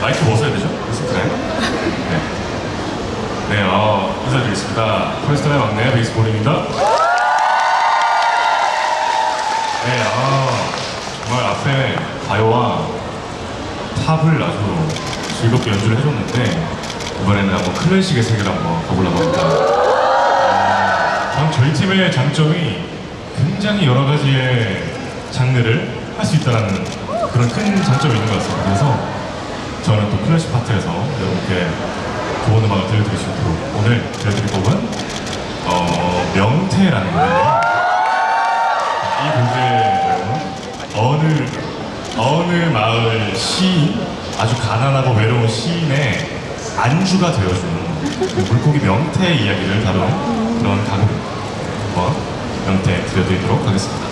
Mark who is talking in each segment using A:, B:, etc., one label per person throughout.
A: 마이크 벗어야 되죠? 네. 네, 어, 인사드리겠습니다. 펄스턴의 막내 베이스볼입니다. 네, 아, 정말 앞에 가요와 팝을 아주 즐겁게 연주를 해줬는데 이번에는 한번 클래식의 세계를 한번 가보려고 합니다. 아, 저희 팀의 장점이 굉장히 여러 가지의 장르를 할 수 있다는 그런 큰 장점이 있는 것 같습니다. 그래서 저는 또 클래식 파트에서 여러분께 좋은 음악을 들려드릴 수 있도록 오늘 들려드릴 곡은 어, 명태라는 노래예요. 이 곡을 어느 어느 마을 시인 아주 가난하고 외로운 시인의 안주가 되어준 그 물고기 명태의 이야기를 다룬 그런 가곡과 명태 들려드리도록 하겠습니다.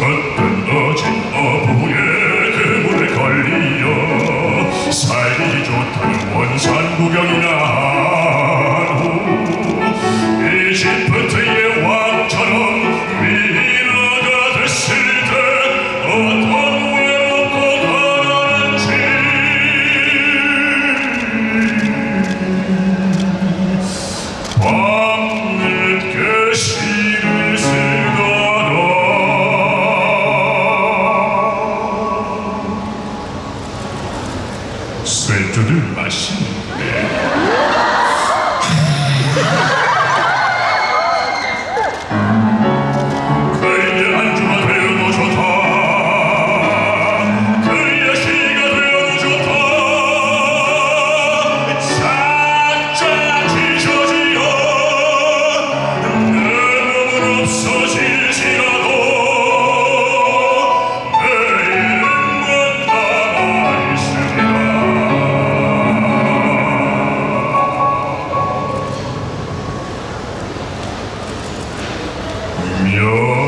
A: 어떤 어진 어부의 그물에 걸리어 살기 좋다는 원산 구경이나 to do myself. 미.